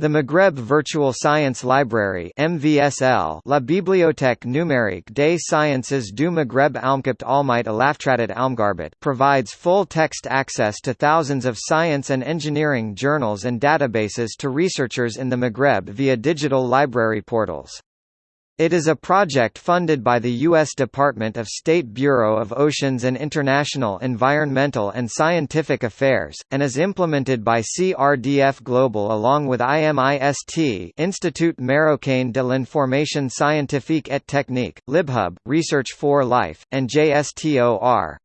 The Maghreb Virtual Science Library MVSL La Bibliothèque numérique des sciences du Maghreb Almkapt Almite Alaftratit Almgarbet provides full-text access to thousands of science and engineering journals and databases to researchers in the Maghreb via digital library portals. It is a project funded by the U.S. Department of State Bureau of Oceans and International Environmental and Scientific Affairs, and is implemented by CRDF Global along with IMIST Institut Marocain de l'Information Scientifique et Technique, LibHub, Research for Life, and JSTOR.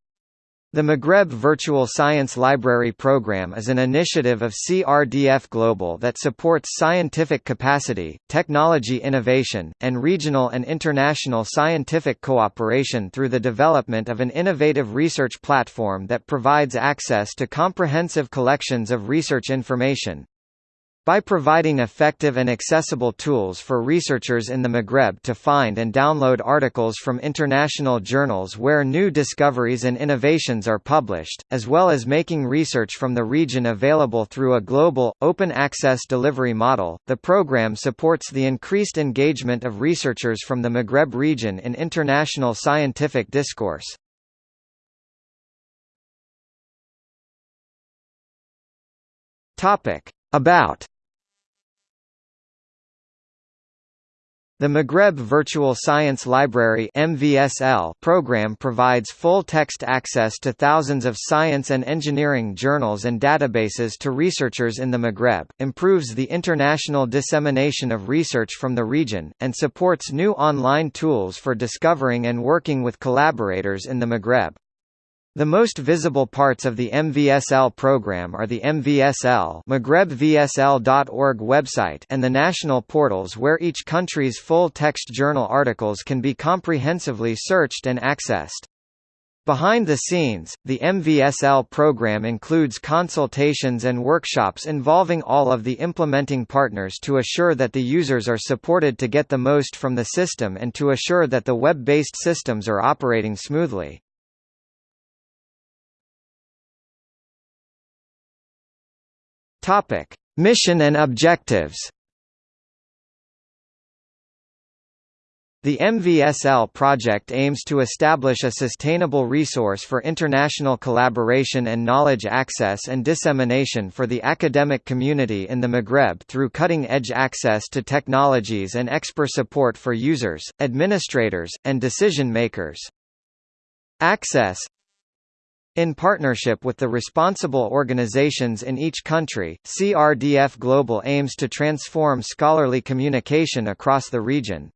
The Maghreb Virtual Science Library Program is an initiative of CRDF Global that supports scientific capacity, technology innovation, and regional and international scientific cooperation through the development of an innovative research platform that provides access to comprehensive collections of research information, by providing effective and accessible tools for researchers in the Maghreb to find and download articles from international journals where new discoveries and innovations are published, as well as making research from the region available through a global, open-access delivery model, the program supports the increased engagement of researchers from the Maghreb region in international scientific discourse. About The Maghreb Virtual Science Library program provides full-text access to thousands of science and engineering journals and databases to researchers in the Maghreb, improves the international dissemination of research from the region, and supports new online tools for discovering and working with collaborators in the Maghreb. The most visible parts of the MVSL program are the MVSL MaghrebVSL.org website and the national portals where each country's full-text journal articles can be comprehensively searched and accessed. Behind the scenes, the MVSL program includes consultations and workshops involving all of the implementing partners to assure that the users are supported to get the most from the system and to assure that the web-based systems are operating smoothly. Topic: Mission and objectives. The MVSL project aims to establish a sustainable resource for international collaboration and knowledge access and dissemination for the academic community in the Maghreb through cutting-edge access to technologies and expert support for users, administrators, and decision-makers. Access in partnership with the responsible organizations in each country, CRDF Global aims to transform scholarly communication across the region.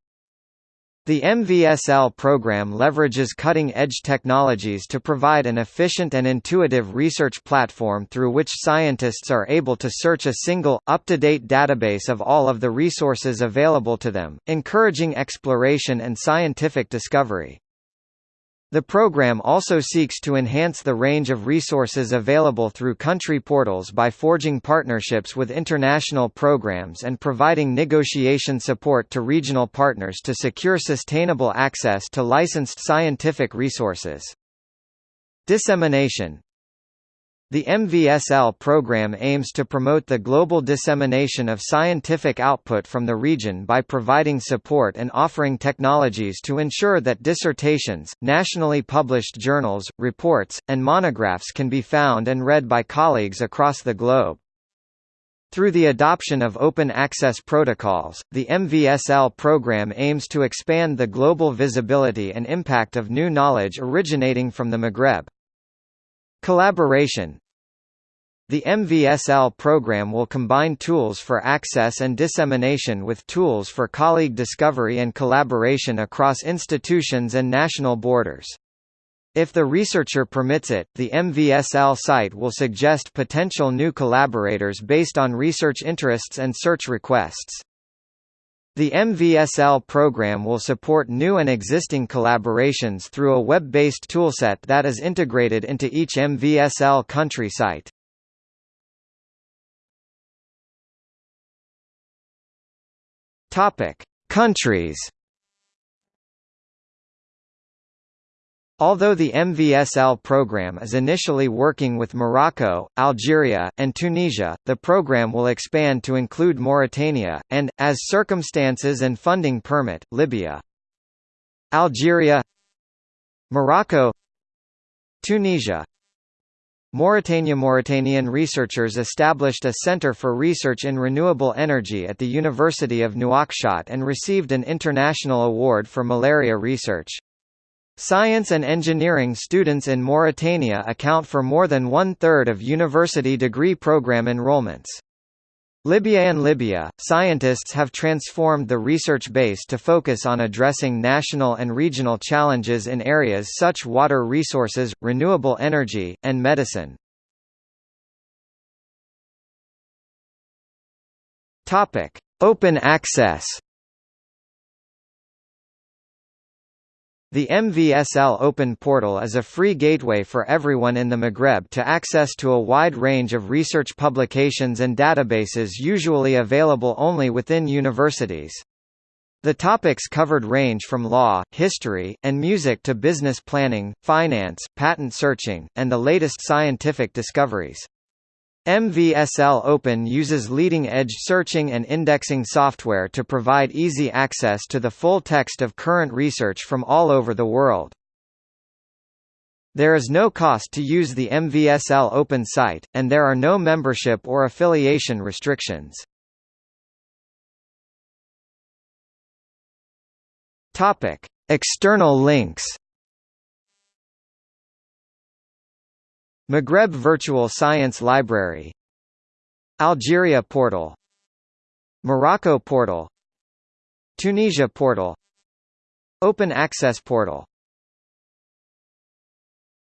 The MVSL program leverages cutting-edge technologies to provide an efficient and intuitive research platform through which scientists are able to search a single, up-to-date database of all of the resources available to them, encouraging exploration and scientific discovery. The program also seeks to enhance the range of resources available through country portals by forging partnerships with international programs and providing negotiation support to regional partners to secure sustainable access to licensed scientific resources. Dissemination the MVSL program aims to promote the global dissemination of scientific output from the region by providing support and offering technologies to ensure that dissertations, nationally published journals, reports, and monographs can be found and read by colleagues across the globe. Through the adoption of open access protocols, the MVSL program aims to expand the global visibility and impact of new knowledge originating from the Maghreb. Collaboration The MVSL program will combine tools for access and dissemination with tools for colleague discovery and collaboration across institutions and national borders. If the researcher permits it, the MVSL site will suggest potential new collaborators based on research interests and search requests. The MVSL program will support new and existing collaborations through a web-based toolset that is integrated into each MVSL country site. Topic: Countries. Although the MVSL program is initially working with Morocco, Algeria, and Tunisia, the program will expand to include Mauritania, and, as circumstances and funding permit, Libya. Algeria Morocco Tunisia Mauritania Mauritanian researchers established a Center for Research in Renewable Energy at the University of Nouakchott and received an international award for malaria research. Science and engineering students in Mauritania account for more than one-third of university degree program enrollments. Libya and Libya, scientists have transformed the research base to focus on addressing national and regional challenges in areas such water resources, renewable energy, and medicine. Open access The MVSL Open Portal is a free gateway for everyone in the Maghreb to access to a wide range of research publications and databases usually available only within universities. The topics covered range from law, history, and music to business planning, finance, patent searching, and the latest scientific discoveries. MVSL Open uses leading-edge searching and indexing software to provide easy access to the full text of current research from all over the world. There is no cost to use the MVSL Open site, and there are no membership or affiliation restrictions. External links Maghreb Virtual Science Library. Algeria Portal. Morocco Portal. Tunisia Portal. Open Access Portal